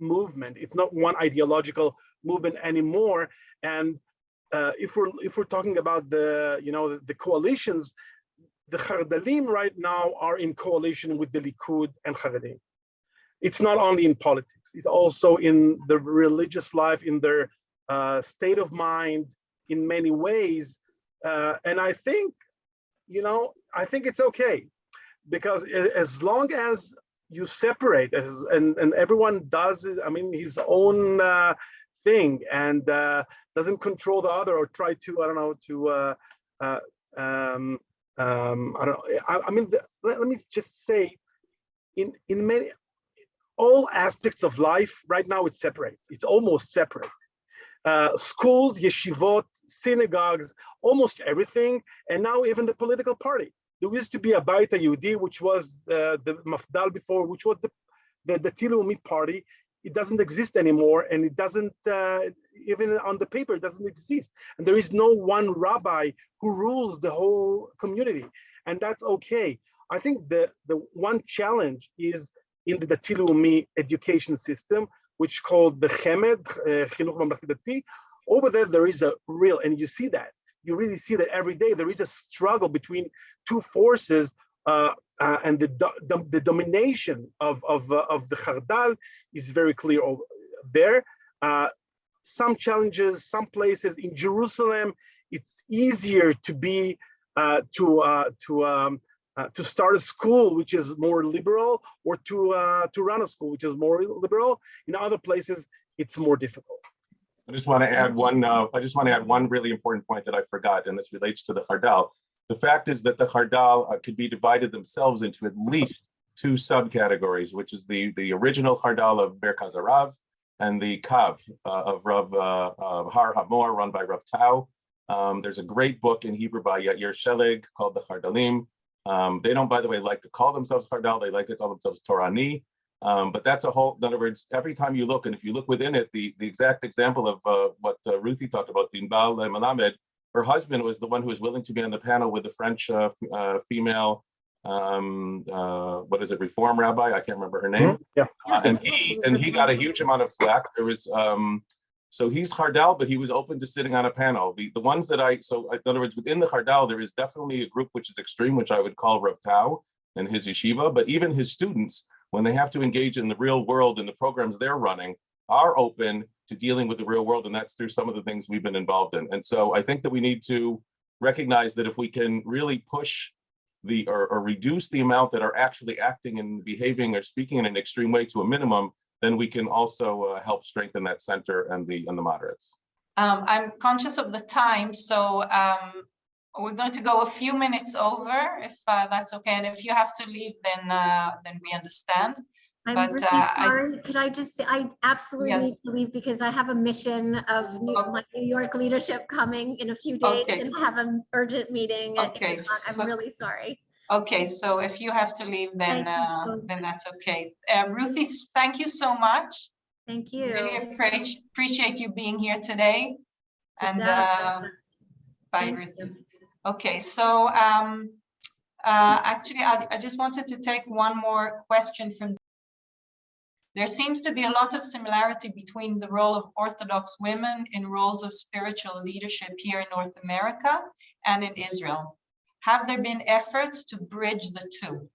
movement it's not one ideological movement anymore and uh, if we're if we're talking about the you know the, the coalitions the Hardalim right now are in coalition with the Likud and Haredim. It's not only in politics, it's also in the religious life, in their uh, state of mind in many ways. Uh, and I think, you know, I think it's okay because as long as you separate as, and, and everyone does, I mean, his own uh, thing and uh, doesn't control the other or try to, I don't know, to, uh, uh, um, um, I don't know, I, I mean, the, let, let me just say, in, in many, all aspects of life right now, it's separate. It's almost separate uh, schools, yeshivot, synagogues, almost everything, and now even the political party. There used to be a Bayit Yehudi, which was uh, the Mafdal before, which was the, the, the Tilumi party. It doesn't exist anymore, and it doesn't, uh, even on the paper, it doesn't exist. And there is no one rabbi who rules the whole community, and that's okay. I think the, the one challenge is in the Tilumi education system, which called the Chemed, uh, Chinuch Over there, there is a real, and you see that, you really see that every day, there is a struggle between two forces and the, the, the, domination of, of, uh, of the Hardal is very clear there. Uh, some challenges, some places in Jerusalem, it's easier to be, uh, to, to, um, uh, to start a school which is more liberal or to uh, to run a school which is more liberal. In other places, it's more difficult. I just want to add one, uh, I just want to add one really important point that I forgot, and this relates to the Hardal. The fact is that the Hardal uh, could be divided themselves into at least two subcategories, which is the, the original Hardal of Merkaz HaRav and the Kav uh, of Rav uh, Har Hamor, run by Rav Tau. Um, there's a great book in Hebrew by Yair Sheleg called the Hardalim. Um, they don't, by the way, like to call themselves Hardal, they like to call themselves Torani. Um, but that's a whole, in other words, every time you look, and if you look within it, the, the exact example of uh, what uh, Ruthie talked about, Dinbal Melamed, her husband was the one who was willing to be on the panel with the French uh, uh, female, um, uh, what is it, reform rabbi? I can't remember her name. Mhm, Yeah. Uh, and he, and he got a huge amount of flack. There was, um, so he's Hardal, but he was open to sitting on a panel. The, the ones that I, so in other words, within the Hardal, there is definitely a group which is extreme, which I would call Rav Tau and his yeshiva, but even his students, when they have to engage in the real world and the programs they're running are open to dealing with the real world. And that's through some of the things we've been involved in. And so I think that we need to recognize that if we can really push the, or, or reduce the amount that are actually acting and behaving or speaking in an extreme way to a minimum, then we can also uh, help strengthen that center and the, and the moderates. Um, I'm conscious of the time, so um, we're going to go a few minutes over if uh, that's okay. And if you have to leave, then uh, then we understand. I'm But, really uh, I- sorry. Could I just say, I absolutely Yes. need to leave because I have a mission of New- Oh. my New York leadership coming in a few days Okay. and have an urgent meeting. Okay, 8 o'clock. so- I'm really sorry. Okay, so if you have to leave, then uh, then that's okay. Uh, Ruthie, [LAUGHS] thank you so much. Thank you. Really appreciate appreciate you being here today. And uh, bye, Thank Ruthie. you. Okay, so um, uh, actually, I, I just wanted to take one more question from. There seems to be a lot of similarity between the role of Orthodox women in roles of spiritual leadership here in North America and in Israel. Have there been efforts to bridge the two?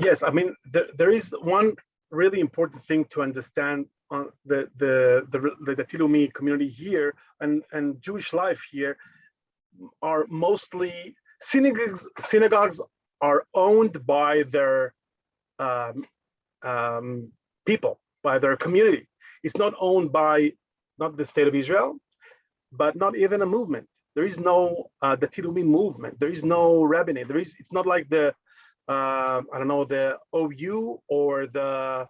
Yes, I mean, there, is one really important thing to understand on the the the the, the Tilumi community here and and Jewish life here are mostly synagogues. Synagogues are owned by their um, um, people, by their community. It's not owned by not the state of Israel, but not even a movement. There is no uh, the Tilumi movement. There is no rabbinate. There is. It's not like the uh, I don't know, the OU or the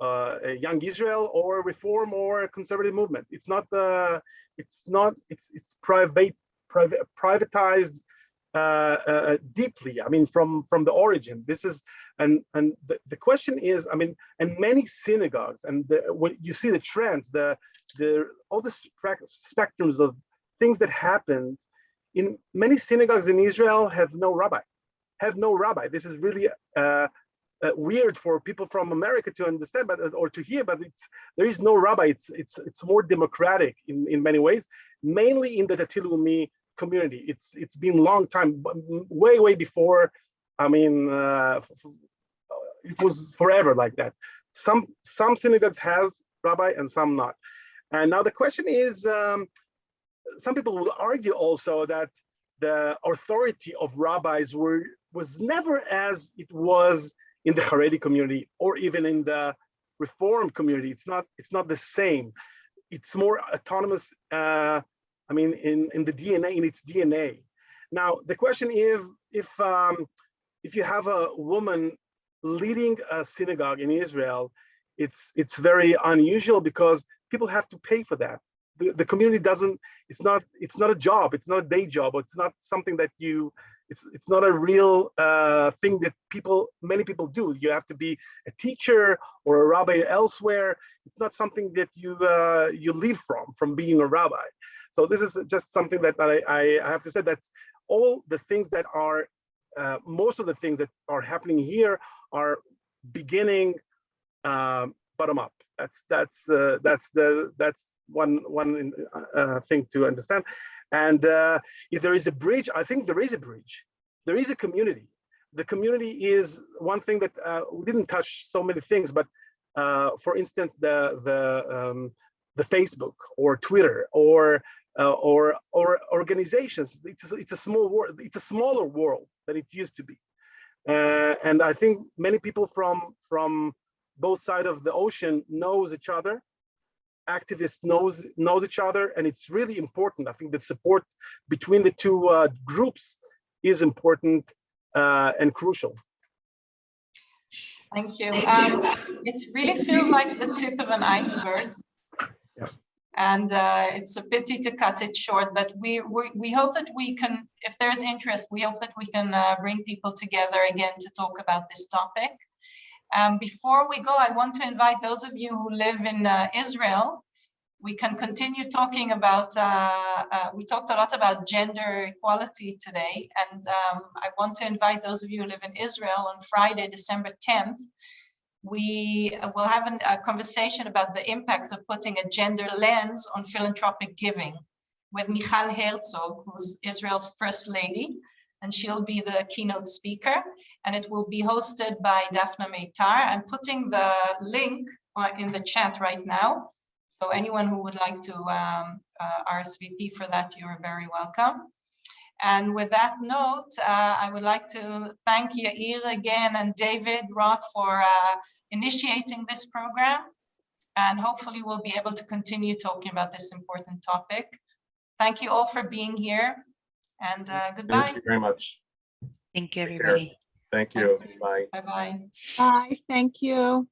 uh, Young Israel or Reform or Conservative movement. It's not the, it's not, it's it's private, private, privatized deeply. I mean, from from the origin. This is, and and the, the question is, I mean, and many synagogues, and the, when you see the trends, the the all the spectrums of things that happened in many synagogues in Israel have no rabbi have no rabbi. This is really uh, uh, weird for people from America to understand, but or to hear. But it's there is no rabbi. It's it's it's more democratic in in many ways, mainly in the Datilumi community. It's it's been long time, way way before. I mean, uh, it was forever like that. Some some synagogues has rabbi and some not. And now the question is, um, some people will argue also that the authority of rabbis were was never as it was in the Haredi community or even in the Reform community. It's not it's not the same. It's more autonomous. Uh, I mean, in in the DNA in its DNA. Now the question if if um, if you have a woman leading a synagogue in Israel, it's it's very unusual because people have to pay for that. The, the community doesn't it's not it's not a job it's not a day job it's not something that you it's it's not a real uh, thing that people many people do you have to be a teacher or a rabbi elsewhere it's not something that you uh, you live from from being a rabbi so this is just something that I, I have to say that all the things that are uh, most of the things that are happening here are beginning um, bottom up. That's that's uh, that's the that's one one uh, thing to understand. And uh, if there is a bridge i think there is a bridge. There is a community. The community is one thing that uh, we didn't touch so many things but uh, for instance the the um, the facebook or twitter or uh, or or organizations it's a, it's a small world it's a smaller world than it used to be Uh, and I think many people from from both sides of the ocean knows each other. Activists knows knows each other, and it's really important. I think the support between the two uh, groups is important uh, and crucial. Thank you. Um, it really feels like the tip of an iceberg. Yeah. And uh, it's a pity to cut it short, but we, we, we hope that we can, if there's interest, we hope that we can uh, bring people together again to talk about this topic. Um, before we go, I want to invite those of you who live in uh, Israel. We can continue talking about, uh, uh, we talked a lot about gender equality today, and um, I want to invite those of you who live in Israel on Friday, December 10th. We uh, will have an- a conversation about the impact of putting a gender lens on philanthropic giving with Michal Herzog, who's Israel's first lady, and she'll be the keynote speaker. And it will be hosted by Daphne Meitar. I'm putting the link in the chat right now. So anyone who would like to um, uh, RSVP for that, you are very welcome. And with that note, uh, I would like to thank Yair again and David Roth for uh, initiating this program. And hopefully we'll be able to continue talking about this important topic. Thank you all for being here and uh, goodbye. Thank you very much. Thank you, everybody. Thank you. Thank you. Bye. Bye-bye. Bye, thank you.